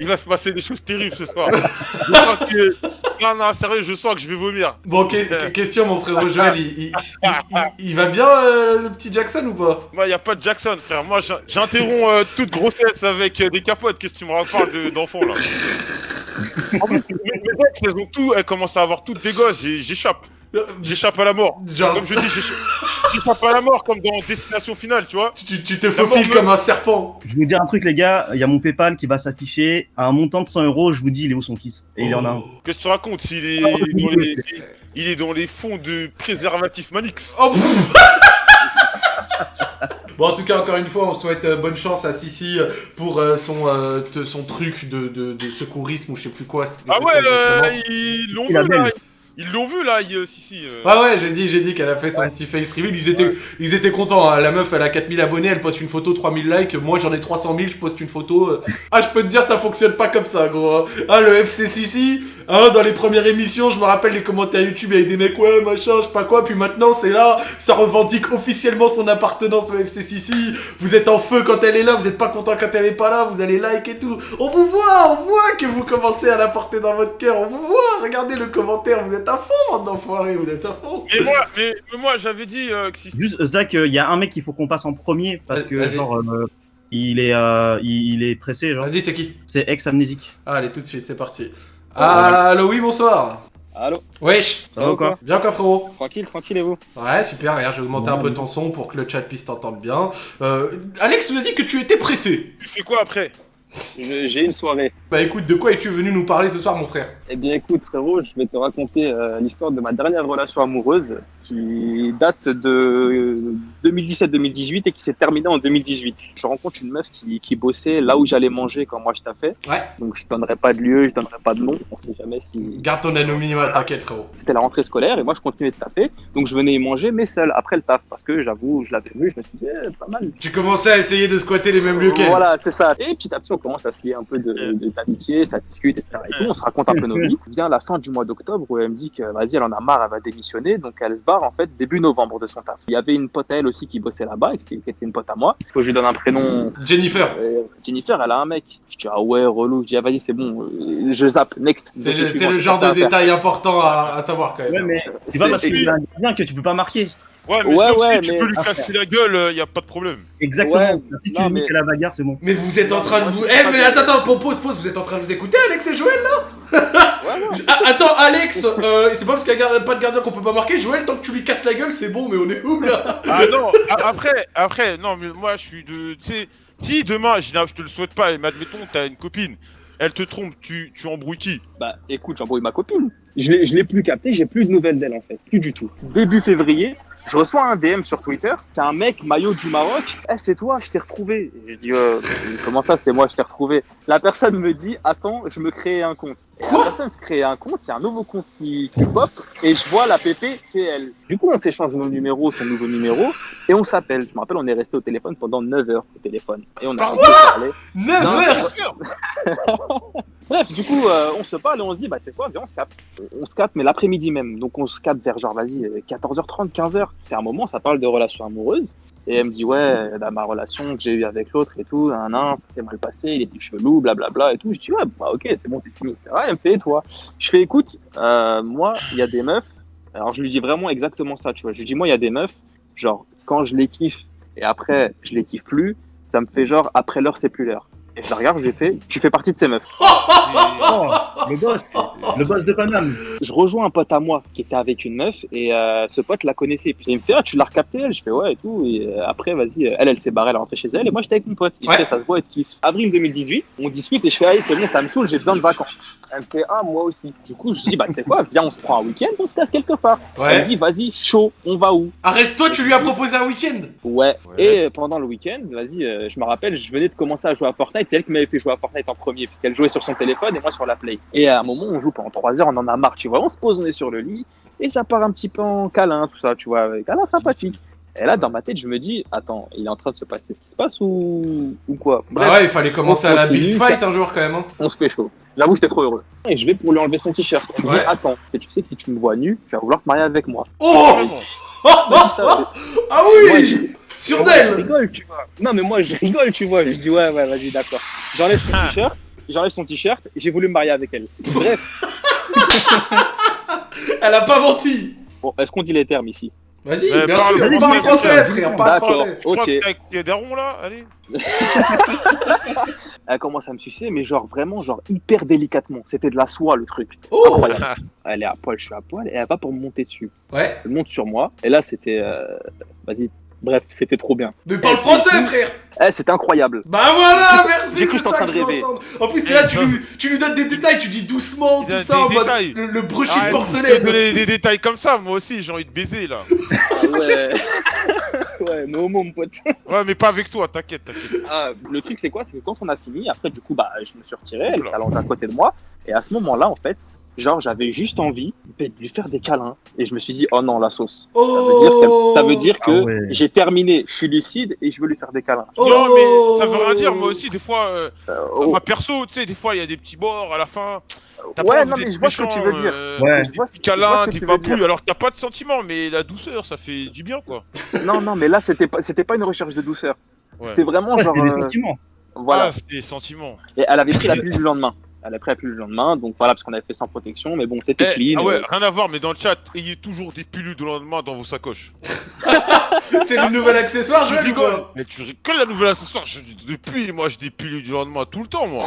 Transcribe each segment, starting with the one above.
il va se passer des choses terribles ce soir. Je crois que... Non, non, sérieux, je sens que je vais vomir. Bon, que- question, mon frérot Joël, il, il- il- il- il va bien euh, le petit Jackson ou pas? Moi, y a pas de Jackson, frère. Moi, j'in- j'interromps euh, toute grossesse avec euh, des capotes. Qu'est-ce que tu me parles de- d'enfants, là? En plus, mes, mes ex, elles ont tout, elles commencent à avoir toutes des gosses. J'échappe. Euh, J'échappe à la mort. Genre, Comme je dis, j'échappe à la mort, comme dans Destination Finale, tu vois. tu, tu te faufiles me- comme un serpent. Je vais vous dire un truc, les gars. Il y a mon PayPal qui va s'afficher à un montant de 100 euros. Je vous dis, il est où son fils? Et il y en a un. Qu'est-ce que tu racontes? S'il est, dans les, il est dans les fonds de préservatif Manix. Oh. Bon, en tout cas, encore une fois, on souhaite euh, bonne chance à Sissi euh, pour euh, son, euh, te- son truc de, de, de secourisme ou je sais plus quoi. Ah ouais, là, exactement. ils l'ont vu, là. Ils l'ont vu, là, il- si, si. euh. Ouais, ouais, j'ai dit, j'ai dit qu'elle a fait son petit face reveal. Ils étaient, ils étaient contents. hein. La meuf, elle a 4000 abonnés, elle poste une photo, 3000 likes. Moi, j'en ai 300 000, je poste une photo. euh. Ah, je peux te dire, ça fonctionne pas comme ça, gros. hein. Ah, le FC Sissi, hein, dans les premières émissions, je me rappelle les commentaires YouTube avec des mecs, ouais, machin, je sais pas quoi. Puis maintenant, c'est là, ça revendique officiellement son appartenance au FC Sissi. Vous êtes en feu quand elle est là, vous êtes pas content quand elle est pas là, vous allez like et tout. On vous voit, on voit que vous commencez à la porter dans votre cœur. On vous voit, regardez le commentaire, vous êtes à fond, bande d'enfoirés, vous êtes à fond. Mais moi, mais, mais moi j'avais dit euh, que si. Juste, Zach, il y a un mec qu'il faut qu'on passe en premier parce que, Vas-y. genre, euh, il, est, euh, il, il est pressé, genre. Vas-y, c'est qui? C'est ex-amnésique. Allez, tout de suite, c'est parti. Allô, oui, bonsoir. Allô? Wesh, Ça va ou quoi? Bien quoi, frérot Tranquille, tranquille et vous? Ouais, super, regarde, j'ai augmenté un Bon. peu ton son pour que le chat puisse t'entendre bien. Euh, Alex nous a dit que tu étais pressé. Tu fais quoi après? J'ai une soirée. Bah écoute, de quoi es-tu venu nous parler ce soir, mon frère? Eh bien écoute frérot, je vais te raconter euh, l'histoire de ma dernière relation amoureuse qui date de 2017-2018 et qui s'est terminée en 2018. Je rencontre une meuf qui, qui bossait là où j'allais manger quand moi je taffais. Ouais. Donc je donnerai pas de lieu, je donnerai pas de nom, on sait jamais si... Garde ton anonymat, t'inquiète, frérot. C'était la rentrée scolaire et moi je continuais de taffer. Donc je venais y manger mais seul après le taf parce que j'avoue, je l'avais vu, je me suis dit eh, pas mal. Tu commençais à essayer de squatter les mêmes lieux qu'elle. Voilà, c'est ça. Et petit à petit, on commence à se lier un peu de, de- d'amitié, ça discute, etc. Et tout. On se raconte un peu nos vies. Vient la fin du mois d'octobre où elle me dit que vas-y, elle en a marre, elle va démissionner. Donc elle se barre en fait début novembre de son taf. Il y avait une pote à elle aussi qui bossait là-bas, et qui était une pote à moi. Faut que je lui donne un prénom. Jennifer. Euh, Jennifer, elle a un mec. Je dis ah ouais, relou. Je dis ah vas-y, c'est bon. Euh, Je zappe. Next. C'est le, genre de détail important à, à savoir quand même. Ouais, mais c'est pas parce que c'est un gardien que tu peux pas marquer. Ouais, mais Ouais, sauf ouais, si tu mais- peux lui casser la gueule, il y a pas de problème. Exactement. Ouais, si tu non, mais- à la bagarre, c'est bon. Mais vous êtes en train de vous. Eh, mais attends, attends, pause, pause, pause, vous êtes en train de vous écouter, Alex et Joël là Attends, Alex, euh, c'est pas parce qu'il y a pas de gardien qu'on peut pas marquer. Joël, tant que tu lui casses la gueule, c'est bon, mais on est où là Ah non, après, après, non, mais moi je suis de. Tu sais, si demain, je, je te le souhaite pas, mais admettons, t'as une copine, elle te trompe, tu, tu embrouilles qui? Bah écoute, j'embrouille ma copine. Je l'ai plus capté, j'ai plus de nouvelles d'elle en fait, plus du tout. Début février, je reçois un DM sur Twitter, c'est un mec maillot du Maroc. Eh c'est toi, je t'ai retrouvé. Et Je dis euh, comment ça, c'est moi, je t'ai retrouvé. La personne me dit attends, je me crée un compte. Et Quoi la personne se crée un compte, il y a un nouveau compte qui, qui pop et je vois la PP, c'est elle. Du coup, on s'échange nos numéros, son nouveau numéro et on s'appelle. Je me rappelle, on est resté au téléphone pendant 9 heures au téléphone et on a Par parlé. 9 Non, heures Bref, du coup, euh, on se parle et on se dit, bah, c'est quoi, viens, on se capte. On se capte, mais l'après-midi même. Donc, on se capte vers, genre, vas-y, euh, 14h30, 15h. C'est un moment, ça parle de relations amoureuses. Et elle me dit, ouais, bah, ma relation que j'ai eue avec l'autre et tout, un ça s'est mal passé, il était chelou, blablabla et tout. Je dis, ouais, bah, ok, c'est bon, c'est fini, etc. Elle me fait, et toi? Je fais, écoute, euh, moi, il y a des meufs. Alors, je lui dis vraiment exactement ça, tu vois. Je lui dis, moi, il y a des meufs, genre, quand je les kiffe et après, je les kiffe plus, ça me fait genre, après l'heure, c'est plus l'heure. Et je la regarde, je lui fais, tu fais partie de ces meufs. Oh, le boss, le boss de Paname. je rejoins un pote à moi qui était avec une meuf et euh, ce pote la connaissait. Puis il me fait ah, tu l'as recapté elle? Je fais ouais et tout. Et euh, après vas-y, euh, elle elle s'est barrée, elle est rentrée chez elle et moi j'étais avec mon pote. Il Ouais. fait ça se voit, elle te kiffe. Avril 2018, on discute et je fais allez c'est bon, ça me saoule, j'ai besoin de vacances. Elle me fait ah moi aussi. Du coup je dis bah tu sais quoi, viens on se prend un week-end, on se casse quelque part. Elle me Ouais. dit vas-y chaud, on va où? Arrête, toi, tu lui as proposé un week-end? Ouais. Ouais. Et pendant le week-end, vas-y, euh, je me rappelle, je venais de commencer à jouer à Fortnite. C'est elle qui m'avait fait jouer à Fortnite en premier, puisqu'elle jouait sur son téléphone et moi sur la Play. Et à un moment, on joue pendant 3 heures, on en a marre, tu vois. On se pose, on est sur le lit, et ça part un petit peu en câlin, tout ça, tu vois. Câlin sympathique. Et là, dans ma tête, je me dis, attends, il est en train de se passer ce qui se passe ou, ou quoi? Bref, Bah ouais, il fallait commencer à la continue, build fight un jour quand même. Hein. on se fait chaud. J'avoue, j'étais trop heureux. Et je vais pour lui enlever son t-shirt. Elle me dit, Ouais. attends, et tu sais, si tu me vois nu, tu vas vouloir te marier avec moi. Oh me dit ça, Ah Moi, oui Sur Ouais, je d'elle rigole, tu vois. Non, mais moi, je rigole, tu vois. Je dis, ouais, ouais, vas-y, d'accord. J'enlève son Ah. t-shirt. j'enlève son t-shirt, j'ai voulu me marier avec elle. Bref, Elle a pas menti bon, est-ce qu'on dit les termes ici? Vas-y, Mais bien parle sûr, parle français, frère. frère, parle D'accord. français. Je crois Ok. que t'es avec darons là, allez. Elle commence à me sucer, mais genre vraiment, genre hyper délicatement. C'était de la soie le truc. Oh Incroyable. Elle est à poil, je suis à poil, et elle va pour me monter dessus. Ouais, Elle monte sur moi, et là c'était. euh, Vas-y, bref, c'était trop bien. mais parle Eh, français, frère Eh, c'était incroyable. Bah voilà, merci, c'est que j'étais en ça train que de je veux rêver. entendre. En plus, t'es là, tu lui, tu lui donnes des détails, tu dis doucement, tout ça, des en mode le, le brushing Arrête de porcelaine. donner des détails comme ça, moi aussi j'ai envie de baiser là. Ah ouais. ouais, no homo, mon pote. Ouais, mais pas avec toi, t'inquiète, t'inquiète. Ah, le truc, c'est quoi? C'est que quand on a fini, après, du coup, bah, je me suis retiré, elle s'allonge à côté de moi. Et à ce moment-là, en fait, genre, j'avais juste envie de lui faire des câlins. Et je me suis dit, oh non, la sauce. Ça veut dire que, ça veut dire que Ah ouais. j'ai terminé, je suis lucide et je veux lui faire des câlins. Oh. Non, mais ça veut rien dire, moi aussi, des fois, euh, Euh, oh, enfin perso, tu sais, des fois il y a des petits bords à la fin. T'as pas ouais, envie non, mais je vois ce que tu méchant, veux dire. euh, Ouais. Je vois ce- Des je vois câlins, ce que des tu veux dire. papouilles, alors que t'as pas de sentiments, mais la douceur, ça fait du bien quoi. Non, non, mais là, c'était pas, c'était pas une recherche de douceur. Ouais. C'était vraiment Ouais, genre. c'était des euh, sentiments. voilà. Ah, c'est des sentiments. Et elle avait pris la pilule du lendemain. Elle a pris la pilule du lendemain, donc voilà, parce qu'on avait fait sans protection, mais bon, c'était Eh, clean. ah ouais, euh, rien à voir, mais dans le chat, ayez toujours des pilules de lendemain dans vos sacoches. C'est le nouvel accessoire, je rigole, mais tu rigoles la nouvelle accessoire. je- Depuis, moi, j'ai des pilules du lendemain tout le temps, moi.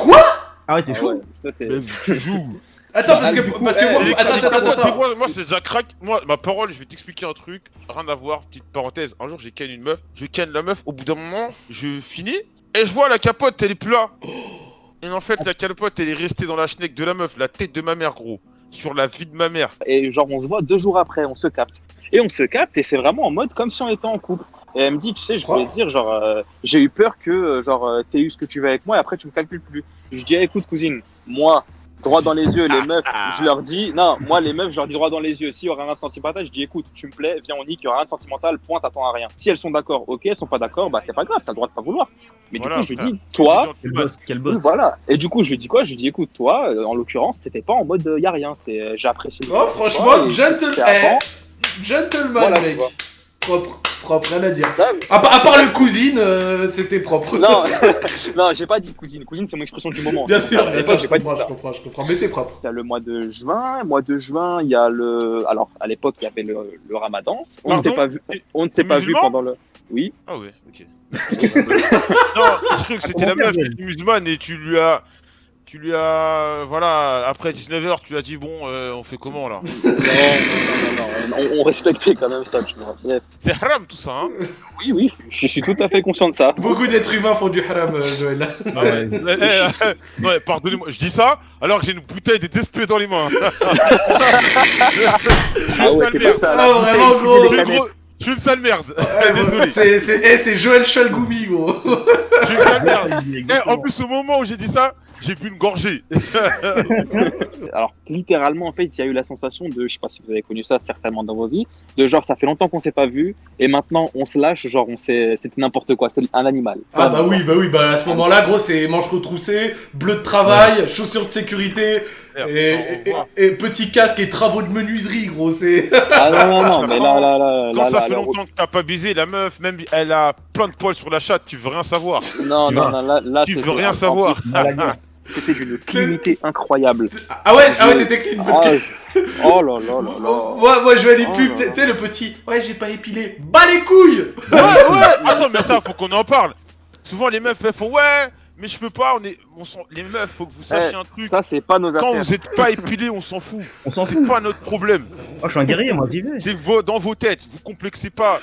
Ah ouais, t'es ah chaud. ouais, Mais tu joues. Attends, parce que, Ah, coup, parce que eh, moi, Les- attends, les- attends, attends, moi, c'est déjà crack. Moi, ma parole, je vais t'expliquer un truc. Rien à voir, petite parenthèse. Un jour, j'ai ken une meuf. Je ken la meuf. Au bout d'un moment, je finis. Et je vois la capote, elle est plus là. Et en fait, la capote, elle est restée dans la schneck de la meuf. La tête de ma mère, gros. Sur la vie de ma mère. Et genre, on se voit deux jours après, on se capte. Et on se capte, et c'est vraiment en mode comme si on était en couple. Et elle me dit, tu sais, je voulais te dire, genre, euh, j'ai eu peur que, euh, genre, euh, t'aies eu ce que tu veux avec moi, et après, tu me calcules plus. Je dis, eh, écoute, cousine, moi, droit dans les yeux, les meufs, je leur dis, non, moi, les meufs, je leur dis droit dans les yeux. S'il y aura rien de sentimental, je dis, écoute, tu me plais, viens, on nique, il y aura rien de sentimental, point, t'attends à rien. Si elles sont d'accord, ok, elles sont pas d'accord, bah, c'est pas grave, t'as le droit de pas vouloir. Mais Voilà, du coup, je lui dis, toi, Quel boss, quel boss. voilà. Et du coup, je lui dis quoi? Je lui dis, écoute, toi, euh, en l'occurrence, c'était pas en mode, euh, y a rien, c'est, euh, j'apprécie. le Oh, franchement, vois, et gentle- c'était avant. eh, Gentleman, Voilà, mec. Propre, propre, rien à dire. Non, À, part- à part le cousine, euh, c'était propre. Non, non, j'ai pas dit cousine. Cousine, c'est mon expression du moment. Bien sûr, bien sûr, j'ai je pas dit comprends, je ça. comprends, je comprends. Mais t'es propre. Il y a le mois de juin. Mois de juin, il y a le. Alors, à l'époque, il y avait le, le Ramadan. On ne s'est pas vu. On ne s'est pas vu pendant le. Oui. Ah ouais, ok. non, je crois que c'était la meuf qui musulmane et tu lui as. Tu lui as. Voilà, après 19h, tu lui as dit, bon, euh, on fait comment là Non, non, non, non, on, on respectait quand même ça, tu vois. C'est haram tout ça, hein Oui, oui, je suis tout à fait conscient de ça. Beaucoup d'êtres humains font du haram, euh, Joël. Ah ouais. Eh, eh, eh, eh, pardonnez-moi, je dis ça alors que j'ai une bouteille de DSP dans les mains. Ah ouais, t'es à la Ah, vraiment, gros. Je suis, canettes. gros- je suis une sale merde. Eh, je C'est c'est- c'est Joël Chalgoumi, gros. suis une sale merde. Ouais, Eh, en plus, au moment où j'ai dit ça, j'ai bu une gorgée. Alors, littéralement, en fait, il y a eu la sensation de, je sais pas si vous avez connu ça certainement dans vos vies, de genre, ça fait longtemps qu'on s'est pas vu, et maintenant, on se lâche, genre, on s'est, c'était n'importe quoi, c'était un animal. Ah bah oui, bah oui, bah à ce moment-là, gros, c'est manches retroussées, bleu de travail, chaussures de sécurité, et, et- et- et petit casque et travaux de menuiserie, gros, c'est... Ah non, non, non, mais là, là, là, Quand là, ça là, fait là, longtemps que t'as pas baisé, la meuf, même elle a plein de poils sur la chatte, tu veux rien savoir. non, Tu non, non, là, là, Tu veux rien en savoir. C'était d'une clinité incroyable. Ah ouais, ah ouais c'était clean, parce Ah, que... Oh là là là là. Moi, moi, je vais aller Oh pub, là tu sais- là. tu sais, le petit, ouais, j'ai pas épilé, bas les couilles Ouais, ouais, attends, mais ça, faut qu'on en parle. Souvent, les meufs, elles font ouais, mais je peux pas, on est. On Les meufs, faut que vous sachiez Eh, un truc. ça, c'est pas nos Quand affaires. vous êtes pas épilé, on s'en fout. On s'en C'est fout. pas notre problème. Oh, je suis un guerrier, moi, j'y vais. C'est vos- dans vos têtes, vous complexez pas.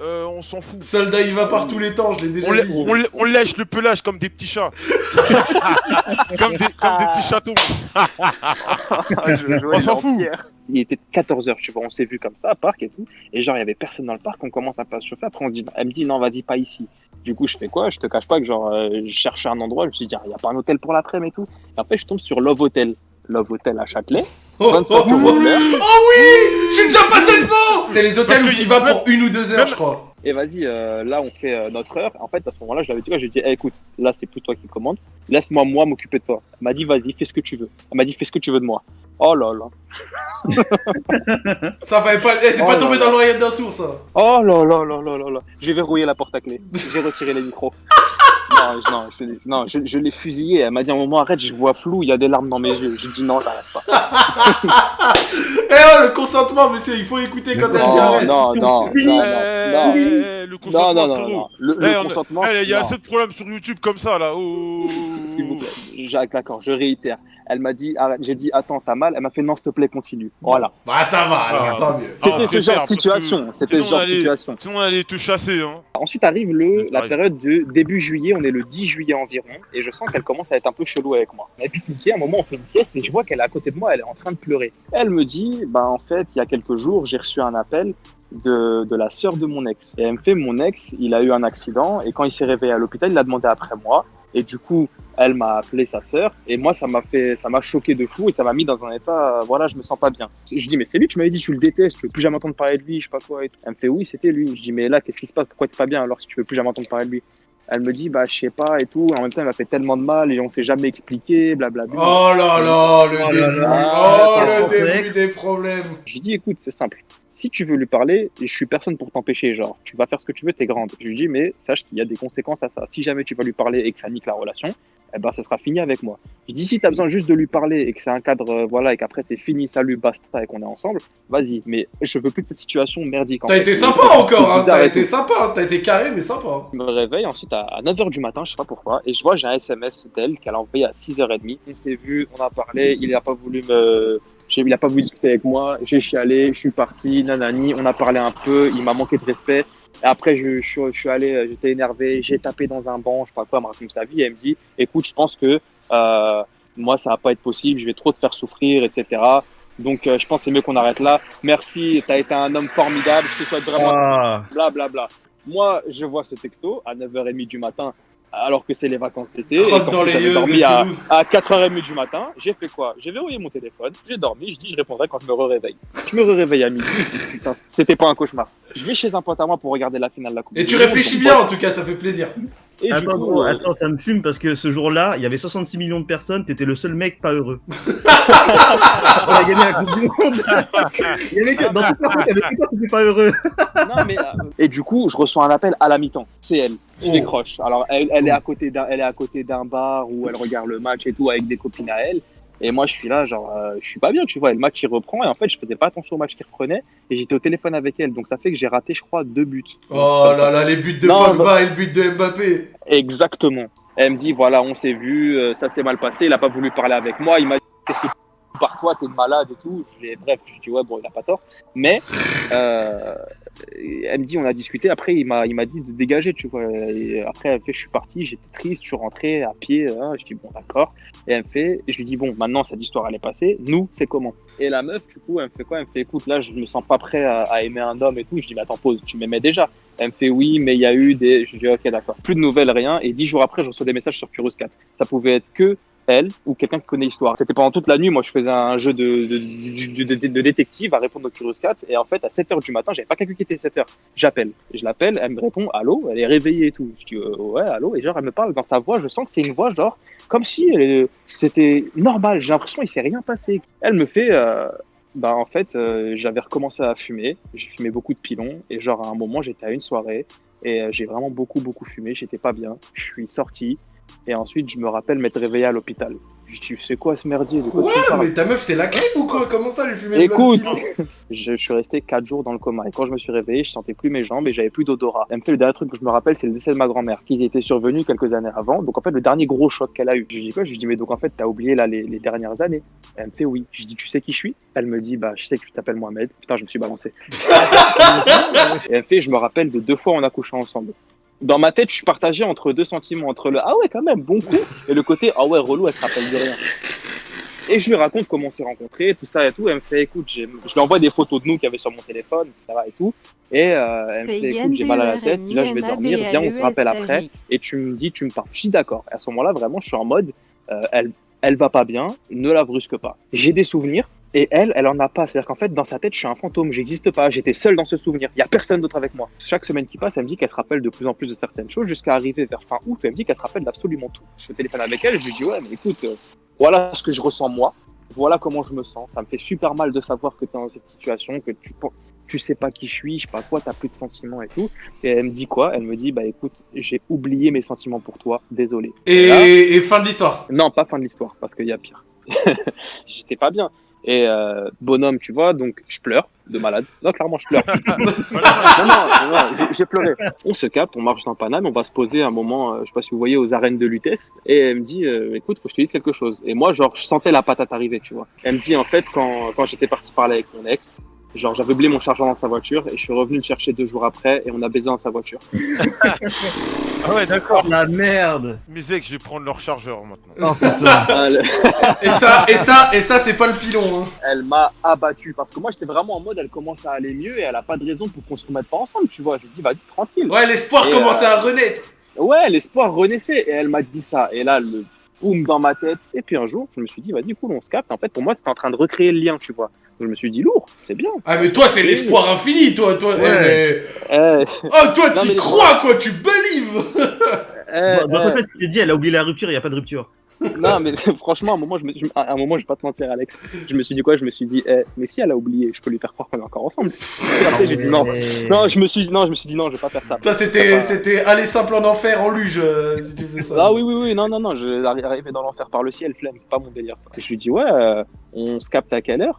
Euh, on s'en fout. Soldat, il va par tous les temps, je l'ai déjà On, dit. on on lèche le pelage comme des petits chats. comme, des, comme des petits chatons. On s'en fout. Il était 14h, tu vois, on s'est vu comme ça, à parc et tout. Et genre, il y avait personne dans le parc, on commence à pas se chauffer. Après, on se dit, elle me dit, non, vas-y, pas ici. Du coup, je fais quoi? Je te cache pas que genre, euh, je cherchais un endroit, je me suis dit, il y a pas un hôtel pour l'après-midi et tout. Et après, je tombe sur Love Hotel. Love Hotel à Châtelet. Oh, 25 oh, oh, oh oui Je suis déjà passé devant C'est les hôtels où tu vas pour une ou deux heures, même- je crois. Et vas-y, euh, là, on fait euh, notre heure. En fait, à ce moment-là, je l'avais dit, quoi, je lui ai dit, Eh, écoute, là, c'est plus toi qui commande. Laisse-moi, moi, m'occuper de toi. Elle m'a dit, vas-y, fais ce que tu veux. Elle m'a dit, fais ce que tu veux de moi. Oh là là. Ça va pas... Eh, c'est Oh pas tombé là. dans l'oreillette d'un sourd, ça Oh là là là là là là. J'ai verrouillé la porte à clé. J'ai retiré les micros. non, je- non, je, non, je, je l'ai fusillé. Elle m'a dit à un moment, arrête, je vois flou, il y a des larmes dans mes yeux. J'ai dit non, j'arrête pas. Eh oh, le consentement, monsieur, il faut écouter quand elle dit Non, arrête. non, non, non, Eh, non, non. eh, le consentement, non, non, non. Le, Eh, le on- consentement. Eh, Il y a non. assez de problèmes sur YouTube comme ça là. Oh. S'il vous plaît. Jacques, d'accord, je réitère. Elle m'a dit, arrête. J'ai dit, attends, t'as mal. Elle m'a fait, non, s'il te plaît, continue. Voilà. Bah ça va, alors Ah. tant mieux. C'était Ah, ce genre de situation. C'était sinon, ce genre de situation. Sinon on allait te chasser hein. Ensuite arrive le, la période de début juillet, on est le 10 juillet environ, et je sens qu'elle commence à être un peu chelou avec moi. A pique-niqué, à un moment on fait une sieste, et je vois qu'elle est à côté de moi, elle est en train de pleurer. Elle me dit, bah en fait, il y a quelques jours, j'ai reçu un appel de, de la sœur de mon ex. Et elle me fait, mon ex, il a eu un accident, et quand il s'est réveillé à l'hôpital, il a demandé après moi, et du coup, elle m'a appelé sa sœur, et moi, ça m'a fait, ça m'a choqué de fou, et ça m'a mis dans un état, euh, voilà, je me sens pas bien. Je dis, mais c'est lui, tu m'avais dit, tu le détestes, tu veux plus jamais entendre parler de lui, je sais pas quoi, et tout. Elle me fait, oui, c'était lui. Je dis, mais là, qu'est-ce qui se passe, pourquoi t'es pas bien, alors si tu veux plus jamais entendre parler de lui? Elle me dit, bah, je sais pas, et tout, en même temps, elle m'a fait tellement de mal, et on s'est jamais expliqué, blablabla. Oh là là, le Oh là début. là. Oh, Ah, le début des problèmes. J'ai dit, écoute, c'est simple. Si tu veux lui parler, je suis personne pour t'empêcher, genre, tu vas faire ce que tu veux, t'es grande. Je lui dis, mais sache qu'il y a des conséquences à ça. Si jamais tu vas lui parler et que ça nique la relation, eh ben, ça sera fini avec moi. Je dis, si t'as besoin juste de lui parler et que c'est un cadre, euh, voilà, et qu'après c'est fini, salut, basta, et qu'on est ensemble, vas-y. Mais je veux plus de cette situation merdique. T'as été sympa encore, hein. T'as été sympa, hein. t'as été carré mais sympa. Je me réveille ensuite à 9h du matin, je sais pas pourquoi, et je vois j'ai un SMS d'elle qu'elle a envoyé à 6h30. On s'est vu, on a parlé, il a pas voulu me. Il a pas voulu discuter avec moi, j'ai chialé, je suis parti, nanani, on a parlé un peu, il m'a manqué de respect. Et après, je, je, suis- je suis allé, euh, j'étais énervé, j'ai tapé dans un banc, je sais pas quoi, elle me raconte sa vie, et elle me dit Écoute, je pense que euh, moi, ça va pas être possible, je vais trop te faire souffrir, etc. Donc, euh, je pense que c'est mieux qu'on arrête là. Merci, t'as été un homme formidable, je te souhaite vraiment Ah, bla bla bla. Moi, je vois ce texto à 9h30 du matin, alors que c'est les vacances d'été, j'avais dormi et à, à 4h30 du matin. J'ai fait quoi? J'ai verrouillé mon téléphone, j'ai dormi, je dis je répondrai quand je me réveille. Je me réveille à midi, putain, c'était pas un cauchemar. Je vais chez un pote à moi pour regarder la finale de la Coupe. Et tu réfléchis bien en tout cas, ça fait plaisir. Et attends, coup, gros, euh, attends, ça me fume parce que ce jour-là, il y avait 66 millions de personnes, t'étais le seul mec pas heureux. On a gagné la Coupe du Monde. Il y avait que- dans toute la France, il y avait que toi qui étais pas heureux. Non, mais, euh, et du coup, je reçois un appel à la mi-temps. C'est elle. Je Oh. décroche. Alors, elle, elle est à côté d'un, elle est à côté d'un bar où elle regarde le match et tout avec des copines à elle. Et moi, je suis là, genre, euh, je suis pas bien, tu vois. Et le match, il reprend. Et en fait, je faisais pas attention au match qui reprenait. Et j'étais au téléphone avec elle. Donc, ça fait que j'ai raté, je crois, deux buts. Oh là là, les buts de Non, Pogba et le but de Mbappé. Exactement. Elle me dit, voilà, on s'est vu, euh, ça s'est mal passé. Il a pas voulu parler avec moi. Il m'a dit, qu'est-ce que tu par toi, t'es malade et tout. Bref, je dis, ouais, bon, il a pas tort. Mais, euh, elle me dit, on a discuté. Après, il m'a, il m'a dit de dégager, tu vois. Et après, elle fait, je suis parti, j'étais triste, je suis rentré à pied. hein. Je dis, bon, d'accord. Et elle me fait, je lui dis, bon, maintenant, cette histoire, elle est passée. Nous, c'est comment? Et la meuf, du coup, elle me fait quoi? Elle me fait, écoute, là, je me sens pas prêt à, à aimer un homme et tout. Je dis, mais attends, pause, tu m'aimais déjà. Elle me fait, oui, mais il y a eu des. Je dis, ok, d'accord. Plus de nouvelles, rien. Et dix jours après, je reçois des messages sur Curious 4. Ça pouvait être que elle ou quelqu'un qui connaît l'histoire. C'était pendant toute la nuit, moi je faisais un jeu de, de, détective à répondre au Curious 4 et en fait à 7h du matin, j'avais pas calculé qu'il était 7h. J'appelle, je l'appelle, elle me répond allô, elle est réveillée et tout. Je dis euh, ouais, allô et genre elle me parle dans sa voix, je sens que c'est une voix genre comme si est- c'était normal, j'ai l'impression qu'il s'est rien passé. Elle me fait euh, bah en fait, euh, j'avais recommencé à fumer, j'ai fumé beaucoup de pilons et genre à un moment, j'étais à une soirée et euh, j'ai vraiment beaucoup beaucoup fumé, j'étais pas bien. Je suis sorti et ensuite, je me rappelle m'être réveillé à l'hôpital. Je dis, c'est quoi ce merdier? De quoi mais ta meuf c'est la crème ou quoi? Comment ça, lui fumer Écoute, je, suis resté 4 jours dans le coma. Et quand je me suis réveillé, je sentais plus mes jambes et j'avais plus d'odorat. Elle me fait le dernier truc que je me rappelle, c'est le décès de ma grand-mère, qui était survenu quelques années avant. Donc en fait, le dernier gros choc qu'elle a eu. Je lui dis quoi? Je lui dis, mais donc en fait, t'as oublié là les, les dernières années? Elle me fait oui. Je lui dis, tu sais qui je suis? Elle me dit, bah, je sais que tu t'appelles Mohamed. Putain, je me suis balancé. et elle me fait, je me rappelle de deux fois on a couché ensemble. Dans ma tête, je suis partagé entre deux sentiments, entre le ah ouais, quand même, bon coup, et le côté ah ouais, relou, elle se rappelle de rien. Et je lui raconte comment on s'est rencontrés, tout ça et tout. Elle me fait, écoute, je lui envoie des photos de nous qu'il y avait sur mon téléphone, etc. et tout. Et euh, elle me fait, écoute, j'ai mal à la tête, là je vais dormir, viens, on se rappelle après. Et tu me dis, tu me parles. Je dis d'accord. Et à ce moment-là, vraiment, je suis en mode, euh, elle, elle va pas bien, ne la brusque pas. J'ai des souvenirs. Et elle, elle en a pas. C'est-à-dire qu'en fait, dans sa tête, je suis un fantôme, j'existe pas, j'étais seul dans ce souvenir. Il y a personne d'autre avec moi. Chaque semaine qui passe, elle me dit qu'elle se rappelle de plus en plus de certaines choses jusqu'à arriver vers fin août. Elle me dit qu'elle se rappelle d'absolument tout. Je téléphone avec elle, je lui dis ouais, mais écoute, euh, voilà ce que je ressens moi. Voilà comment je me sens. Ça me fait super mal de savoir que tu es dans cette situation, que tu tu sais pas qui je suis, je sais pas quoi, t'as plus de sentiments et tout. Et elle me dit quoi? Elle me dit, bah écoute, j'ai oublié mes sentiments pour toi, désolé. Et, là- et fin de l'histoire. Non, pas fin de l'histoire, parce qu'il y a pire. J'étais pas bien. Et euh, bonhomme, tu vois, donc je pleure de malade. Non, clairement, je pleure. non, non, non, j'ai- j'ai pleuré. On se capte, on marche dans Paname, on va se poser un moment, euh, je sais pas si vous voyez, aux arènes de Lutèce. Et elle me dit, euh, écoute, faut que je te dise quelque chose. Et moi, genre, je sentais la patate arriver, tu vois. Elle me dit, en fait, quand, quand j'étais parti parler avec mon ex, genre, j'avais oublié mon chargeur dans sa voiture et je suis revenu le chercher deux jours après et on a baisé dans sa voiture. Ah ouais, d'accord. La merde Mes ex, je vais prendre leur chargeur maintenant. Oh putain Et ça, et ça, et ça, c'est pas le pilon. Hein. elle m'a abattu parce que moi, j'étais vraiment en mode, elle commence à aller mieux et elle a pas de raison pour qu'on se remette pas ensemble, tu vois. Je lui dis, vas-y, tranquille. Ouais, l'espoir commençait à renaître. Ouais, l'espoir renaissait. Et elle m'a dit ça. Et là, le boum dans ma tête. Et puis un jour, je me suis dit, vas-y, cool, on se capte. En fait, pour moi, c'était en train de recréer le lien, tu vois. Je me suis dit, lourd, c'est bien. Ah, mais toi, c'est l'espoir infini, toi. toi eh, mais- Eh, Oh, toi, tu mais- crois, quoi, tu believe. eh, Dans ta eh. tête, tu t'es dit, elle a oublié la rupture, il y a pas de rupture. Non, mais franchement, à un moment, je me, je- à un moment, je vais pas te mentir, Alex. Je me suis dit quoi? Je me suis dit, eh, mais si elle a oublié, je peux lui faire croire qu'on est encore ensemble. Et après, j'ai dit non. Je me suis, non, je me suis dit non, je vais pas faire ça. Ça, c'était, Ah c'était aller simple en enfer en luge, euh, si tu faisais ça. Ah oui, oui, oui, non, non, non, je arrivé dans l'enfer par le ciel, flemme, c'est pas mon délire ça. Je lui dis, ouais, euh, on se capte à quelle heure?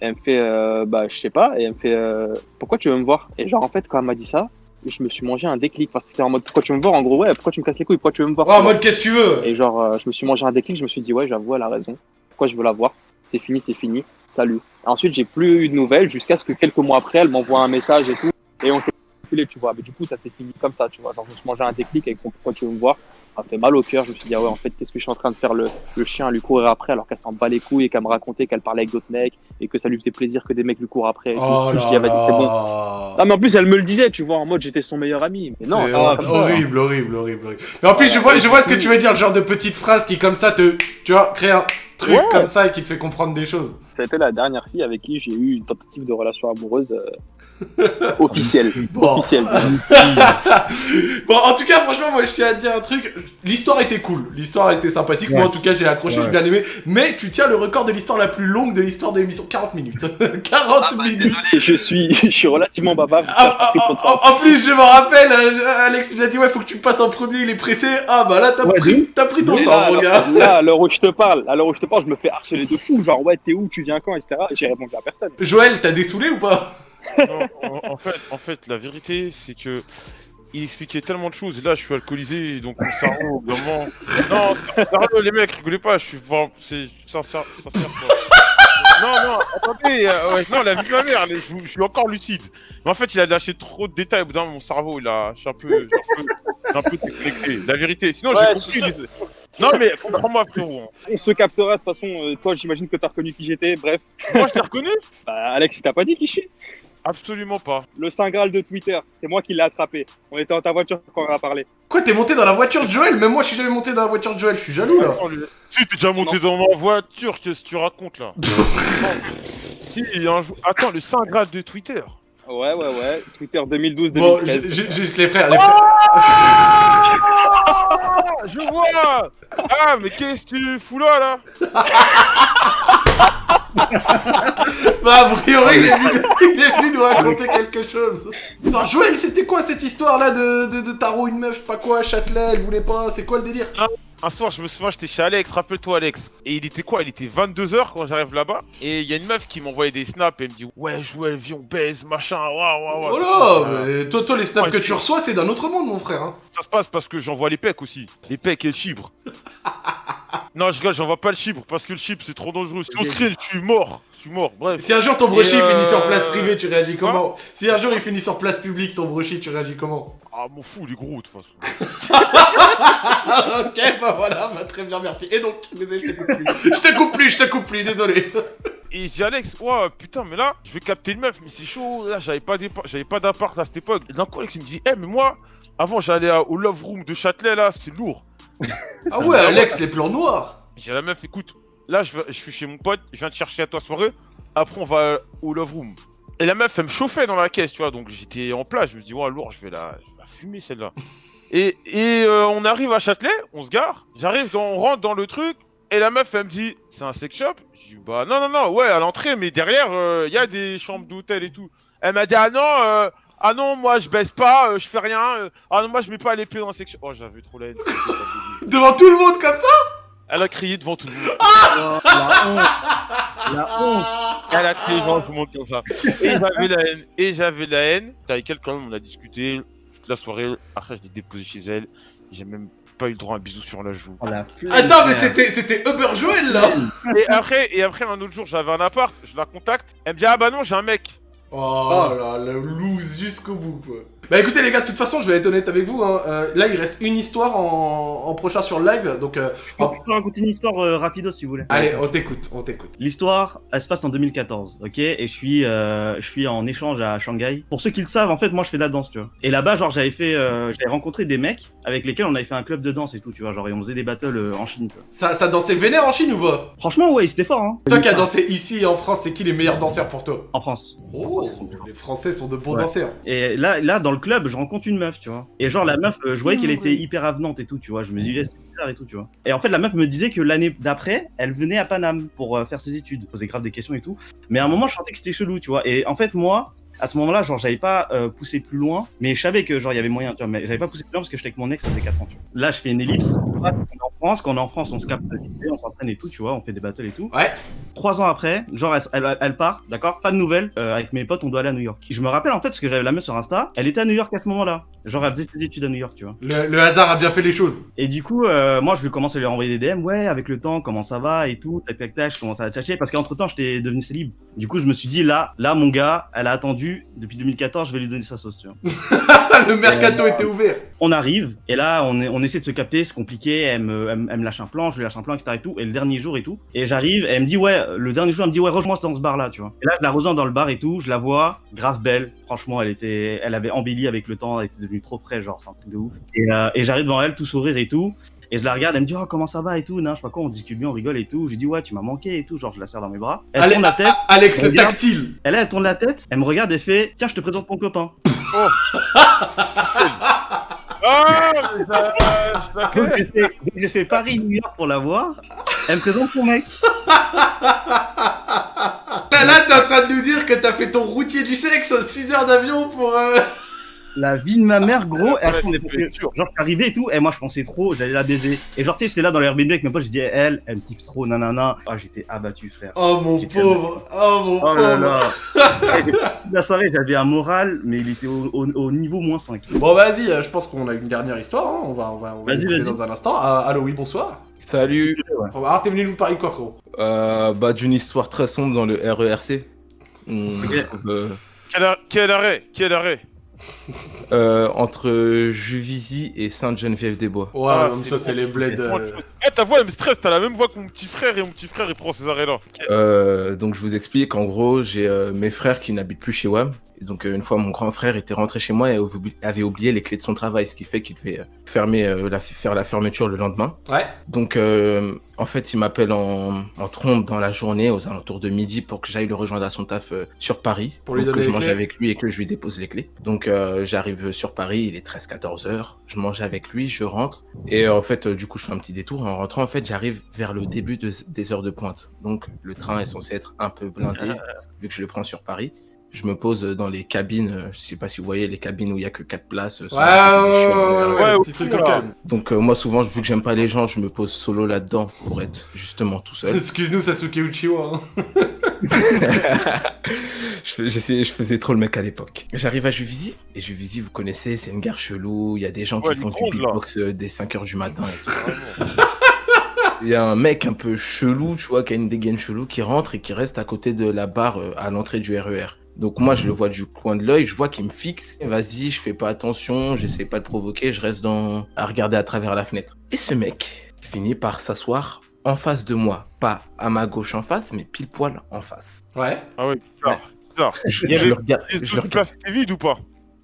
Elle me fait, euh, bah, je sais pas, et elle me fait, euh, pourquoi tu veux me voir? Et genre, en fait, quand elle m'a dit ça, je me suis mangé un déclic, parce que c'était en mode, pourquoi tu veux me voir? En gros, ouais, pourquoi tu me casses les couilles? Pourquoi tu veux me voir? Oh, en mode, qu'est-ce que tu veux? Et genre, euh, je me suis mangé un déclic, je me suis dit, ouais, j'avoue, elle a raison. Pourquoi je veux la voir? C'est fini, c'est fini. Salut. Ensuite, j'ai plus eu de nouvelles jusqu'à ce que quelques mois après, elle m'envoie un message et tout. Et on s'est calculé, tu vois. Mais du coup, ça s'est fini comme ça, tu vois. Genre, je me suis mangé un déclic avec son pourquoi tu veux me voir. Ça fait mal au cœur. Je me suis dit, ah ouais, en fait, qu'est-ce que je suis en train de faire le, le chien à lui courir après alors qu'elle s'en bat les couilles et qu'elle me racontait qu'elle parlait avec d'autres mecs et que ça lui faisait plaisir que des mecs lui courent après. et tout. Oh je dis, ah, vas-y, c'est bon. Ah, mais en plus, elle me le disait, tu vois, en mode j'étais son meilleur ami. Mais non, ça. horrible, horrible, horrible, horrible. Mais en plus, je vois, je vois ce que tu veux dire, le genre de petite phrase qui, comme ça, te, tu vois, crée un truc Ouais. comme ça et qui te fait comprendre des choses. C'était la dernière fille avec qui j'ai eu une tentative de relation amoureuse euh, officielle. Bon. Officielle. Bon, en tout cas, franchement, moi, je tiens à te dire un truc. L'histoire était cool. L'histoire était sympathique. Moi, en tout cas, j'ai accroché, Ouais. j'ai bien aimé. Mais tu tiens le record de l'histoire la plus longue de l'histoire de l'émission. 40 minutes. 40 minutes. Et je suis, je suis relativement bavard. Ah, ah, ah, ah, en plus, je me rappelle, euh, Alex il a dit ouais, faut que tu me passes en premier, il est pressé. Ah bah là, t'as Ouais, pris, t'as pris ton temps, là, mon gars. là, à l'heure où je te parle, à l'heure où je te parle, je me fais harceler de fou. Genre, ouais, t'es où, tu viens quand, etc. Et j'ai répondu à personne. Joël, t'as dessoulé ou pas? Non, en, en fait, en fait, la vérité, c'est que il expliquait tellement de choses. Et là, je suis alcoolisé, donc mon cerveau, vraiment. Non, sérieux, les mecs, rigolez pas. Je suis vraiment, c'est sincère, sincère. quoi. Non, non, attendez, euh, ouais, non, la vie de ma mère, les- je, je suis encore lucide. Mais en fait, il a lâché trop de détails. Au bout d'un moment, mon cerveau, il a, je suis un peu, j'ai un peu, déconnecté. La vérité. Sinon, Ouais, j'ai compris. les- Non, mais comprends-moi, frérot. hein. On se captera de toute façon. euh, toi, j'imagine que t'as reconnu qui j'étais. Bref, Moi, je t'ai reconnu? Bah, Alex, il t'a pas dit qui je suis. Absolument pas. Le Saint Graal de Twitter, c'est moi qui l'ai attrapé. On était dans ta voiture quand on en a parlé. Quoi, t'es monté dans la voiture de Joël? Même moi, je suis jamais monté dans la voiture de Joël, je suis jaloux là. Si, t'es déjà monté dans ma voiture, qu'est-ce que tu racontes là? Si, il y a un jour. Attends, le Saint Graal de Twitter. Ouais, ouais, ouais. Twitter 2012-2013. Bon, juste les frères, les frères. Ah, je vois Ah, mais qu'est-ce que tu fous là, là Bah, a priori, il est, venu, il est venu nous raconter quelque chose. Non, Joël, c'était quoi cette histoire là de, de, de tarot, une meuf, pas quoi, Châtelet, elle voulait pas, c'est quoi le délire? Un soir, je me souviens, j'étais chez Alex, rappelle-toi Alex. Et il était quoi? Il était 22h quand j'arrive là-bas. Et il y a une meuf qui m'envoyait des snaps et elle me dit Ouais, Joël, viens, on baise, machin, waouh, waouh, waouh. Oh là, Euh, mais toi, toi, les snaps Ouais, que tu- tu reçois, c'est d'un autre monde, mon frère. Hein. Ça se passe parce que j'envoie les pecs aussi. Les pecs et le chibre. non, je rigole, j'envoie pas le chibre parce que le chibre c'est trop dangereux. Si on screen, je suis mort. Je suis mort, bref. Si un jour ton brochi Et, euh, finit sur place privée, tu réagis comment Si un jour il finit sur place publique, ton brochi, tu réagis comment Ah, m'en fous, les gros, de toute façon. Ok, bah voilà, bah très bien, merci. Et donc, désolé, je te coupe plus. Je te coupe plus, je te coupe plus, désolé. Et je dis Alex, ouais, putain, mais là, je vais capter une meuf, mais c'est chaud. Là, j'avais pas j'avais pas d'appart à cette époque. Et d'un coup, Alex, il me dit, eh, mais moi, avant, j'allais au Love Room de Châtelet, là, c'est lourd. Ah ouais, Alex, les plans noirs. J'ai la meuf, écoute, là, je, vais- je suis chez mon pote, je viens te chercher à toi soirée. Après, on va au Love Room. Et la meuf, elle me chauffait dans la caisse, tu vois. Donc, j'étais en place. Je me dis, ouais, lourd, je vais la, je vais la fumer, celle-là. et et euh, on arrive à Châtelet, on se gare. J'arrive, on rentre dans le truc. Et la meuf, elle me dit, c'est un sex shop Je dis, bah non, non, non, ouais, à l'entrée, mais derrière, il y a des chambres d'hôtel et tout. Elle m'a dit ah non, euh, ah non, moi je baisse pas, euh, je fais rien. euh, ah non, moi je mets pas les pieds dans la section. Oh, j'avais trop la haine. Devant tout le monde comme ça Elle a crié devant tout le monde. Oh, la honte. La honte. Elle a crié devant tout le monde comme ça. Et j'avais la haine. Et j'avais la haine. Avec elle quand même, on a discuté toute la soirée. Après, je l'ai déposé chez elle. J'ai même pas eu le droit à un bisou sur la joue. Oh, la flemme, Attends, mais c'était Uber Joel là Et après, et après, un autre jour, j'avais un appart. Je la contacte. Elle me dit ah bah non, j'ai un mec. Oh là, le loose jusqu'au bout quoi. Bah écoutez les gars, de toute façon, je vais être honnête avec vous. Hein. euh, là, il reste une histoire en, en prochain sur le live, donc euh, Je peux- peux raconter une histoire euh, rapido si vous voulez. allez, on t'écoute, on t'écoute. L'histoire, elle se passe en 2014, ok? Et je suis, euh, je suis en échange à Shanghai. Pour ceux qui le savent, en fait, moi, je fais de la danse, tu vois. Et là-bas, genre, j'avais fait, euh, j'avais rencontré des mecs avec lesquels on avait fait un club de danse et tout, tu vois. Genre, et on faisait des battles en Chine, tu vois. Ça, ça dansait vénère en Chine ou pas? Franchement, ouais, c'était fort, hein. Toi qui as dansé ici en France, c'est qui les meilleurs danseurs pour toi? En France. Oh, les Français sont de bons Ouais. danseurs. Et là, là, dans le club, je rencontre une meuf, tu vois. Et genre, la meuf, euh, je voyais qu'elle était hyper avenante et tout, tu vois. Je me disais, c'est bizarre et tout, tu vois. Et en fait, la meuf me disait que l'année d'après, elle venait à Paname pour euh, faire ses études, poser grave des questions et tout. Mais à un moment, je sentais que c'était chelou, tu vois. Et en fait, moi, à ce moment-là, genre, j'avais pas euh, poussé plus loin, mais je savais que, genre, il y avait moyen, tu vois. Mais j'avais pas poussé plus loin parce que j'étais avec mon ex, ça faisait 4 ans, tu vois. Là, je fais une ellipse. Quand on est en France, quand on est en France, on se capte, on s'entraîne et tout, tu vois. On fait des battles et tout. Ouais. Trois ans après, genre elle, elle, elle part, d'accord? Pas de nouvelles. euh, avec mes potes, on doit aller à New York. Je me rappelle en fait parce que j'avais la meuf sur Insta. Elle était à New York à ce moment-là. Genre elle faisait ses études à New York, tu vois. Le, le hasard a bien fait les choses. Et du coup, euh, moi je lui commence à lui renvoyer des DM. Ouais, avec le temps, comment ça va et tout. Tac tac tac. Je commence à la tchatcher parce qu'entre temps j'étais devenu célib. Du coup, je me suis dit là, là mon gars, elle a attendu depuis 2014. Je vais lui donner sa sauce, tu vois. le mercato était ouvert. On arrive et là on, est, on essaie de se capter, c'est compliqué. Elle me, elle, me- elle me lâche un plan, je lui lâche un plan, etc. Et tout. Et le dernier jour et tout. Et j'arrive, et elle me dit ouais, le dernier jour elle me dit ouais, rejoins-moi dans ce bar là, tu vois. Et là je la rejoins dans le bar et tout, je la vois, grave belle. Franchement, elle était, elle avait embelli avec le temps, elle était devenue trop fraîche, genre c'est un truc de ouf. Et, euh, et j'arrive devant elle, tout sourire et tout. Et je la regarde, elle me dit oh comment ça va et tout, non, je sais pas quoi, on discute bien, on rigole et tout. Je lui dis ouais, tu m'as manqué et tout, genre je la serre dans mes bras. Elle Allez, tourne la tête. a- Alex le Regarde. tactile. Elle, elle tourne la tête, elle me regarde et fait Tiens, je te présente mon copain. Ah, mais ça, je la Donc connais. j'ai fait, j'ai fait Paris-New York pour la voir. Elle me présente son mec. Là, là, t'es en train de nous dire que t'as fait ton routier du sexe 6 heures d'avion pour. euh, La vie de ma mère, gros. Ouais, mais c'est pour que- sûr. genre, je suis arrivé et tout. Et moi, je pensais trop, j'allais la baiser. Et genre, tu sais, j'étais là dans le Airbnb avec mes potes. Je dis, elle, elle me kiffe trop, nanana. Ah, j'étais abattu, frère. Oh mon pauvre. Oh mon Oh là pauvre. là. Et toute la soirée, j'avais un moral, mais il était au, au- au niveau moins 5. Bon, vas-y, euh, je pense qu'on a une dernière histoire. hein. On va, on va, on va Vas-y, l'écouter vas-y. dans un instant. Ah, allô, oui, bonsoir. Salut. Bah, Alors, t'es venu nous parler de quoi, gros Euh, bah, d'une histoire très sombre dans le RERC. On Ok. trouve, euh, Quel, ar- quel arrêt Quel arrêt euh, entre Juvisy et Sainte-Geneviève-des-Bois. Ouais, Ah, comme ça, c'est les bleds. euh, Eh, ta voix elle me stresse, t'as la même voix que mon petit frère et mon petit frère il prend ces arrêts là. Euh, donc, je vous explique. En gros, j'ai euh, mes frères qui n'habitent plus chez WAM. Donc, euh, une fois, mon grand frère était rentré chez moi et avait oublié les clés de son travail, ce qui fait qu'il devait euh, fermer, euh, la, faire la fermeture le lendemain. Ouais. Donc, euh, en fait, il m'appelle en, en trompe dans la journée, aux alentours de midi, pour que j'aille le rejoindre à son taf euh, sur Paris. Pour lui que je mange avec lui et que je lui dépose les clés. Donc, j'arrive sur Paris, il est 13-14 heures. Je mange avec lui, je rentre. Et en fait, du coup, je fais un petit détour. En rentrant, en fait, j'arrive vers le début de- des heures de pointe. Donc, le train est censé être un peu blindé, vu que je le prends sur Paris. Je me pose dans les cabines, euh, je sais pas si vous voyez les cabines où il y a que 4 places. euh, Ouais, ouais, euh, ouais, ouais, petit truc donc euh, moi souvent vu que j'aime pas les gens, je me pose solo là-dedans pour être justement tout seul. Excuse-nous, Sasuke Uchiwa. hein. je, faisais trop le mec à l'époque. J'arrive à Juvisy et Juvisy vous connaissez, c'est une gare chelou, il y a des gens Ouais, qui font du là. beatbox dès 5h du matin et tout. Il y a un mec un peu chelou, tu vois, qui a une dégaine chelou qui rentre et qui reste à côté de la barre euh, à l'entrée du RER. Donc moi je le vois du coin de l'œil, je vois qu'il me fixe. Vas-y, je fais pas attention, j'essaie pas de provoquer, je reste dans à regarder à travers la fenêtre. Et ce mec finit par s'asseoir en face de moi, pas à ma gauche en face, mais pile poil en face. Ouais. Ah ouais, bizarre. bizarre. Je, Il y je avait- le regarde. Je le étaient vides ou pas?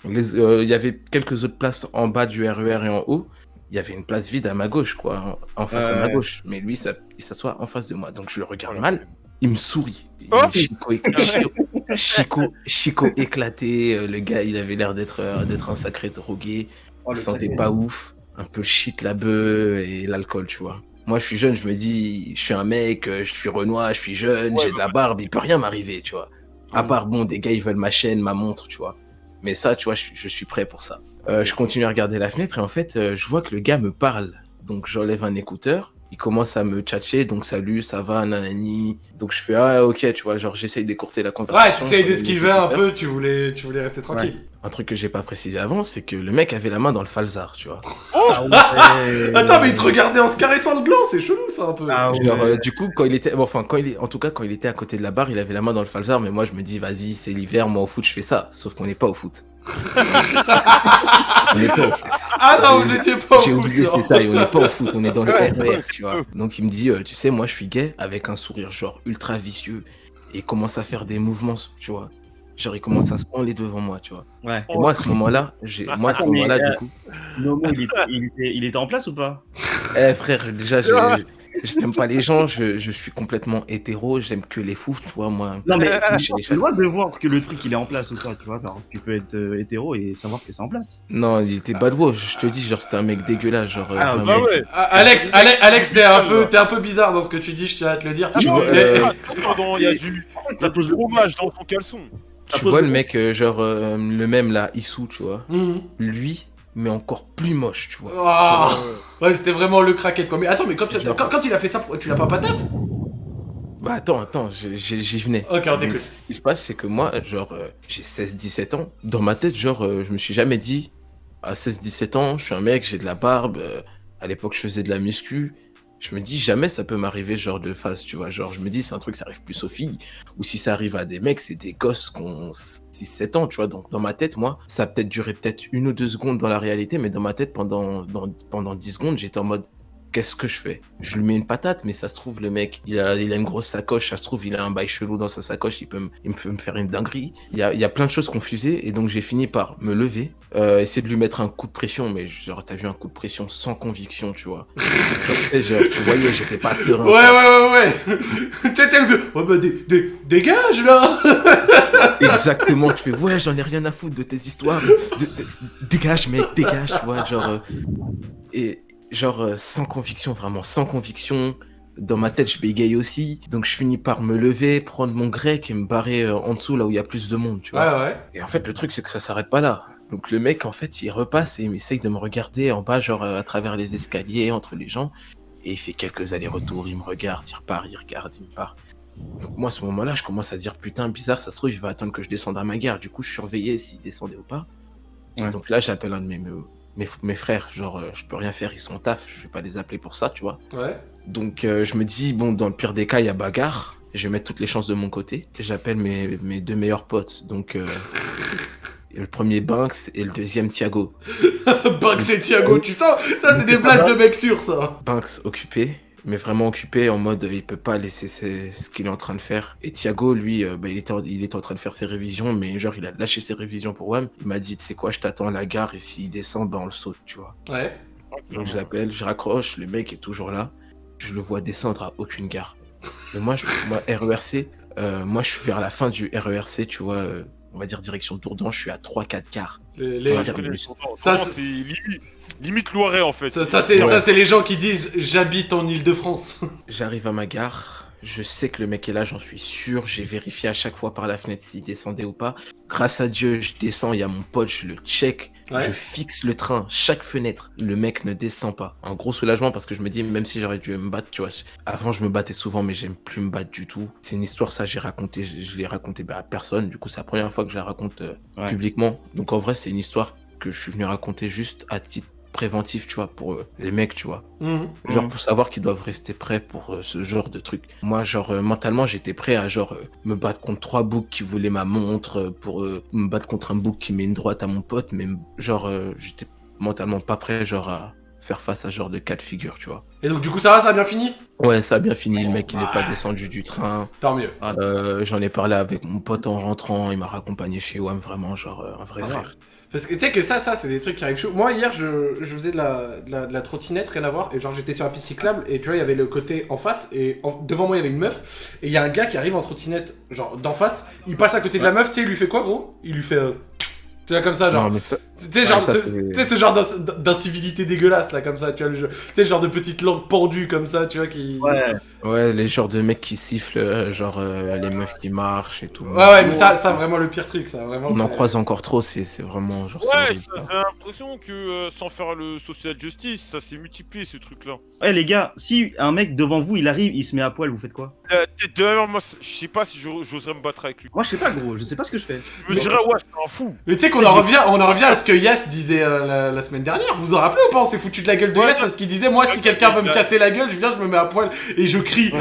Euh, Il y avait quelques autres places en bas du RER et en haut. Il y avait une place vide à ma gauche, quoi, en face à ma gauche. Mais lui, ça, il s'assoit en face de moi. Donc je le regarde mal. Il me sourit. Oh Chico, Chico, Chico, Chico éclaté. euh, Le gars, il avait l'air d'être euh, d'être un sacré drogué. Oh, il sentait pas ouf. Un peu shit, la bœuf et l'alcool, tu vois. Moi, je suis jeune, je me dis, je suis un mec, euh, je suis Renoir, je suis jeune, Ouais, j'ai de la barbe, il peut rien m'arriver, tu vois. À part, bon, des gars, ils veulent ma chaîne, ma montre, tu vois. Mais ça, tu vois, je, je suis prêt pour ça. Euh, je continue à regarder la fenêtre et en fait, je vois que le gars me parle. Donc j'enlève un écouteur. Il commence à me tchatcher, donc salut, ça va, nanani. Donc je fais, ah ok, tu vois, genre j'essaye d'écourter la Ouais, conversation. tu essayes je d'esquiver un peu, tu voulais, tu voulais rester tranquille. Un truc que j'ai pas précisé avant, c'est que le mec avait la main dans le falzar, tu vois. Ah ouais. Attends, mais il te regardait en se caressant le gland, c'est chelou ça un peu. Ah ouais. Genre, euh, du coup, quand il était, bon, enfin, quand il est, en tout cas, quand il était à côté de la barre, il avait la main dans le falzar, mais moi, je me dis, vas-y, c'est l'hiver, moi, au foot, je fais ça. Sauf qu'on n'est pas au foot. on n'est pas au foot. Ah non, J'ai- vous étiez pas au J'ai foot, oublié non. ce détail, on n'est pas au foot, on est dans le RER, tu vois. Donc, il me dit, euh, tu sais, moi, je suis gay, avec un sourire, genre, ultra vicieux, et il commence à faire des mouvements, tu vois. Genre, il commence à se branler devant moi, tu vois. Ouais. Et moi, à ce moment-là, j'ai, moi, à ce mais, moment-là, euh, du coup, Nomo, il était, il, était, il était en place ou pas? Eh frère, déjà, je j'aime pas les gens, je, je suis complètement hétéro, j'aime que les fous, tu vois, moi. Non, mais tu dois de voir que le truc il est en place ou pas, tu vois. Genre, tu peux être euh, hétéro et savoir que c'est en place. Non, il était bad je te dis, genre, c'était un mec dégueulasse, genre. euh, Ah, vraiment. Bah ouais. Ah, Alex, Alex, Alex, t'es un peu, t'es un peu bizarre dans ce que tu dis, je tiens à te le dire. Tu Ah, vois, mais- euh, Pardon, il y a du, il y a du fromage dans ton caleçon. Tu vois le mec, euh, genre, euh, le même là, Issou, tu vois. Mhm. Lui, mais encore plus moche, tu vois. Ah, ouais, c'était vraiment le craquette quoi. Mais attends, mais quand, tu- Genre- quand, quand il a fait ça, tu l'as pas patate Bah attends, attends, j'y venais. Ok, on t'écoute. Ce qui se passe, c'est que moi, genre, euh, j'ai 16-17 ans. Dans ma tête, genre, euh, je me suis jamais dit, à 16-17 ans, je suis un mec, j'ai de la barbe. euh, à l'époque, je faisais de la muscu. Je me dis, jamais ça peut m'arriver, genre, de face, tu vois. Genre, je me dis, c'est un truc, ça arrive plus aux filles. Ou si ça arrive à des mecs, c'est des gosses qui ont 6-7 ans, tu vois. Donc, dans ma tête, moi, ça a peut-être duré peut-être une ou deux secondes dans la réalité, mais dans ma tête, pendant, pendant 10 secondes, j'étais en mode, qu'est-ce que je fais? Je lui mets une patate, mais ça se trouve, le mec, il a, il a une grosse sacoche, ça se trouve, il a un bail chelou dans sa sacoche, il peut, me- il peut me faire une dinguerie. Il y a, il y a plein de choses confusées, et donc j'ai fini par me lever, euh, essayer de lui mettre un coup de pression, mais genre, t'as vu un coup de pression sans conviction, tu vois. genre, tu sais, genre, tu voyais, j'étais pas serein. Ouais, ouais, ouais, ouais. T'es le. Ouais, bah, dé- dé- dégage là Exactement, tu fais, ouais, j'en ai rien à foutre de tes histoires, de- de- dégage, mec, dégage, tu vois, genre, euh, et genre, euh, sans conviction, vraiment, sans conviction. Dans ma tête, je bégaye aussi, donc je finis par me lever, prendre mon grec et me barrer euh, en dessous là où il y a plus de monde, tu vois. Ouais, ouais. Et en fait, le truc, c'est que ça s'arrête pas là. Donc le mec, en fait, il repasse et il essaye de me regarder en bas, genre euh, à travers les escaliers, entre les gens. Et il fait quelques allers-retours, il me regarde, il repart, il regarde, il me part. Donc moi, à ce moment-là, je commence à dire, putain, bizarre, ça se trouve, il va attendre que je descende à ma gare. Du coup, je surveillais s'il descendait ou pas. Et Ouais. donc là, j'appelle un de mes, mes, mes frères, genre, euh, je peux rien faire, ils sont au taf, je vais pas les appeler pour ça, tu vois. Ouais. Donc euh, je me dis, bon, dans le pire des cas, il y a bagarre. Je vais mettre toutes les chances de mon côté. J'appelle mes, mes deux meilleurs potes. Donc euh, le premier Banks et le deuxième Thiago. Banks et Thiago, tu sens Ça, c'est des places de mecs sûrs, ça. Banks occupé, mais vraiment occupé en mode il peut pas laisser ses- ce qu'il est en train de faire. Et Thiago, lui, euh, bah, il, était en, il était en train de faire ses révisions, mais genre il a lâché ses révisions pour WAM. Il m'a dit, tu sais quoi, je t'attends à la gare et s'il descend, bah on le saute, tu vois. Ouais. Donc je l'appelle, je raccroche, le mec est toujours là. Je le vois descendre à aucune gare. Et moi, je, moi RERC, euh, moi je suis vers la fin du RERC, tu vois, euh, on va dire direction Dourdan, je suis à 3-4 gares. Les- Ouais, les- je Je connais le- le son. Ça, c'est- c'est limite, limite Loiret en fait. Ça, ça, c'est Ouais. ça, c'est les gens qui disent j'habite en Ile-de-France. J'arrive à ma gare, je sais que le mec est là, j'en suis sûr, j'ai vérifié à chaque fois par la fenêtre s'il descendait ou pas. Grâce à Dieu, je descends, il y a mon pote, je le check, Ouais. je fixe le train, chaque fenêtre, le mec ne descend pas. Un gros soulagement parce que je me dis, même si j'aurais dû me battre, tu vois, avant je me battais souvent, mais j'aime plus me battre du tout. C'est une histoire, ça j'ai raconté, je, je l'ai raconté bah, à personne, du coup c'est la première fois que je la raconte euh, Ouais. publiquement. Donc en vrai, c'est une histoire que je suis venu raconter juste à titre préventif, tu vois, pour euh, les mecs, tu vois. Mhm. Genre Mhm. pour savoir qu'ils doivent rester prêts pour euh, ce genre de truc. Moi, genre euh, mentalement, j'étais prêt à genre euh, me battre contre trois boucs qui voulaient ma montre, euh, pour euh, me battre contre un bouc qui met une droite à mon pote, mais genre euh, j'étais mentalement pas prêt genre à faire face à ce genre de cas de figure, tu vois. Et donc, du coup, ça va, ça a bien fini? Ouais, ça a bien fini, le mec il est pas Ouais. descendu du train. Tant mieux. Euh, J'en ai parlé avec mon pote en rentrant, il m'a raccompagné chez WAM, vraiment genre euh, un vrai Ah ouais. Parce que tu sais que ça, ça, c'est des trucs qui arrivent chaud. Moi, hier, je, je faisais de la, de, la, de la trottinette, rien à voir. Et genre, j'étais sur la piste cyclable. Et tu vois, il y avait le côté en face. Et en- devant moi, il y avait une meuf. Et il y a un gars qui arrive en trottinette, genre d'en face. Il passe à côté de la meuf. Tu sais, il lui fait quoi, gros? Il lui fait. euh, Tu vois, comme ça, genre. Tu sais, genre, Ouais, ça, ce- c'est- tu sais, ce genre d'in- d'incivilité dégueulasse, là, comme ça, tu vois, le jeu. Tu sais, genre de petites langues pendues, comme ça, tu vois, qui... Ouais. Ouais, les genres de mecs qui sifflent, euh, genre euh, les meufs qui marchent et tout. Ouais, ouais, mais ça, ça, vraiment le pire truc, ça, vraiment. On en croise encore trop, c'est c'est vraiment genre. Ouais, j'ai l'impression que euh, sans faire le social justice, ça s'est multiplié ce truc-là. Ouais, les gars, si un mec devant vous, il arrive, il se met à poil, vous faites quoi? De même, moi, je sais pas si j'o- j'oserais me battre avec lui. Moi, je sais pas, gros, je sais pas ce que je fais. Je me dirais, ouais, c'est un fou. Mais tu sais qu'on en revient, on en revient à ce que Yas disait euh, la, la semaine dernière. Vous vous en rappelez ou pas? On s'est foutu de la gueule de Ouais, Yas parce qu'il disait moi si quelqu'un veut me casser la gueule, je viens, je me mets à poil et je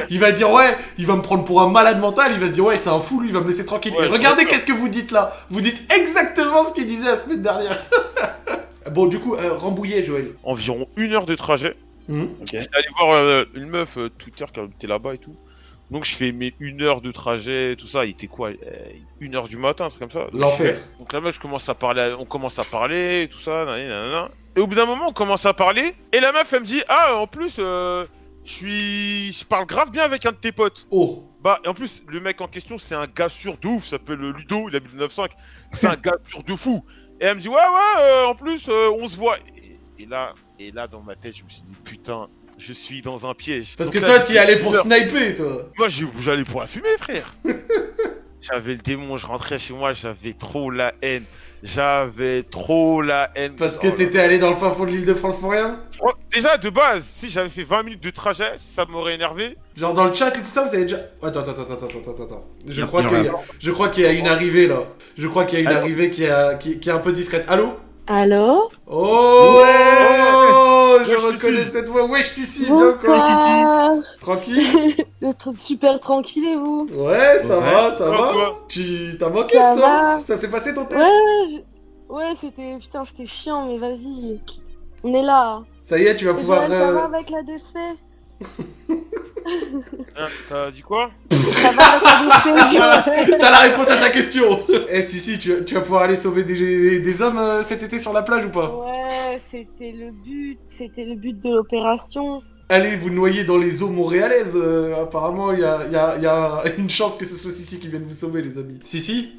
Il va dire ouais, il va me prendre pour un malade mental. Il va se dire ouais, c'est un fou, lui, il va me laisser tranquille. Ouais, Et regardez qu'est-ce que vous dites là. Vous dites exactement ce qu'il disait la semaine dernière. bon, du coup, euh, Rambouillet, Joël. Environ une heure de trajet. Mhm. J'étais allé voir euh, une meuf euh, Twitter qui habitait là-bas et tout. Donc je fais mes une heure de trajet, tout ça. Il était quoi euh, Une heure du matin, un truc comme ça. Donc, L'enfer. Donc la meuf, je commence à parler, on commence à parler, tout ça, nanana. Et au bout d'un moment, on commence à parler. Et la meuf, elle me dit, ah, en plus, euh, je suis, je parle grave bien avec un de tes potes. Oh. Bah, et en plus, le mec en question, c'est un gars sûr de ouf, s'appelle Ludo, il habite le 9-5. C'est un gars sûr de fou. Et elle me dit, ouais, ouais, euh, en plus, euh, on se voit. Et, et là, et là, dans ma tête, je me suis dit, putain, je suis dans un piège. Parce Donc que là, toi, t'y allais pour sniper, toi. Moi, j'allais pour la fumée, frère. j'avais le démon, je rentrais chez moi, j'avais trop la haine. J'avais trop la haine. Parce que Oh t'étais allé dans le fin fond de l'île de France pour rien. Déjà, de base, si j'avais fait 20 minutes de trajet, ça m'aurait énervé. Genre dans le chat et tout ça, vous avez déjà. Attends, attends, attends, attends, attends, attends. Je crois qu'il y a je crois qu'il y a une arrivée là. Je crois qu'il y a une Allô arrivée qui, a- qui, qui est un peu discrète. Allô Allô Oh Je Wesh, reconnais Sissi. cette voix. Wesh, Sissi, bien quoi Tranquille Vous êtes super tranquille et vous Ouais, ça Ouais. va, ça va. Tu t'as manqué Ça ça s'est passé ton test Ouais, je- ouais, c'était putain, c'était chiant, mais vas-y, on est là. Ça y est, tu vas pouvoir. Euh, avec la DSP Hein, T'as dit quoi T'as la réponse à ta question Eh, Sissi, tu, tu vas pouvoir aller sauver des, des hommes euh, cet été sur la plage ou pas? Ouais, c'était le but, c'était le but de l'opération. Allez vous noyer dans les eaux montréalaises. euh, apparemment, il y a, il y a- il y a une chance que ce soit Sissi qui vienne vous sauver, les amis. Sissi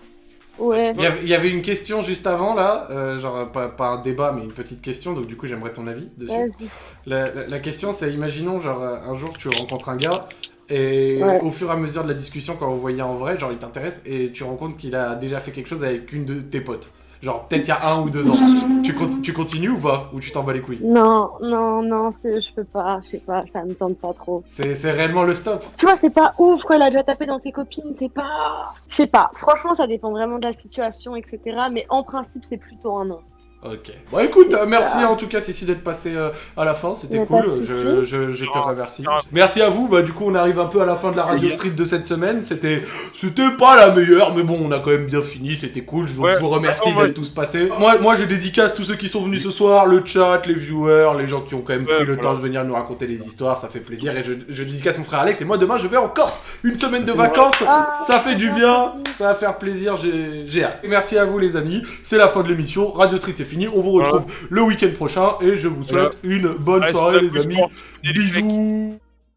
Ouais. Il y, avait, il y avait une question juste avant là, euh, genre pas, pas un débat mais une petite question, donc du coup j'aimerais ton avis dessus. Vas-y. La, la- la question c'est, imaginons genre euh, un jour tu rencontres un gars et Ouais. au fur et à mesure de la discussion quand vous voyez en vrai, genre il t'intéresse et tu rencontres qu'il a déjà fait quelque chose avec une de tes potes. Genre peut-être il y a un ou deux ans. tu, conti- tu continues ou pas? Ou tu t'en bats les couilles? Non, non, non, je peux pas, je sais pas, ça me tente pas trop. C'est c'est réellement le stop. Tu vois, c'est pas ouf, quoi, il a déjà tapé dans tes copines, c'est pas... Je sais pas, franchement, ça dépend vraiment de la situation, etc. Mais en principe, c'est plutôt un non. Ok. Bon écoute, C'est euh, merci ça. en tout cas Sissi d'être passé euh, à la fin, c'était cool, je, je, je te remercie. Merci à vous, bah du coup on arrive un peu à la fin de la Radio. Street de cette semaine, c'était c'était pas la meilleure, mais bon on a quand même bien fini, c'était cool, je vous, Ouais. je vous remercie d'être tous passés. Moi, moi je dédicace tous ceux qui sont venus ce soir, le chat, les viewers, les gens qui ont quand même Ouais, pris le voilà. temps de venir nous raconter les histoires, ça fait plaisir, et je, je dédicace mon frère Alex, et moi demain je vais en Corse, une semaine de vacances, Ah, ça fait du bien, ça va faire plaisir, j'ai j'ai hâte. Et merci à vous les amis, c'est la fin de l'émission, Radio Street c'est fini, on vous retrouve le week-end prochain et je vous souhaite une bonne Allez, soirée les amis. Bisous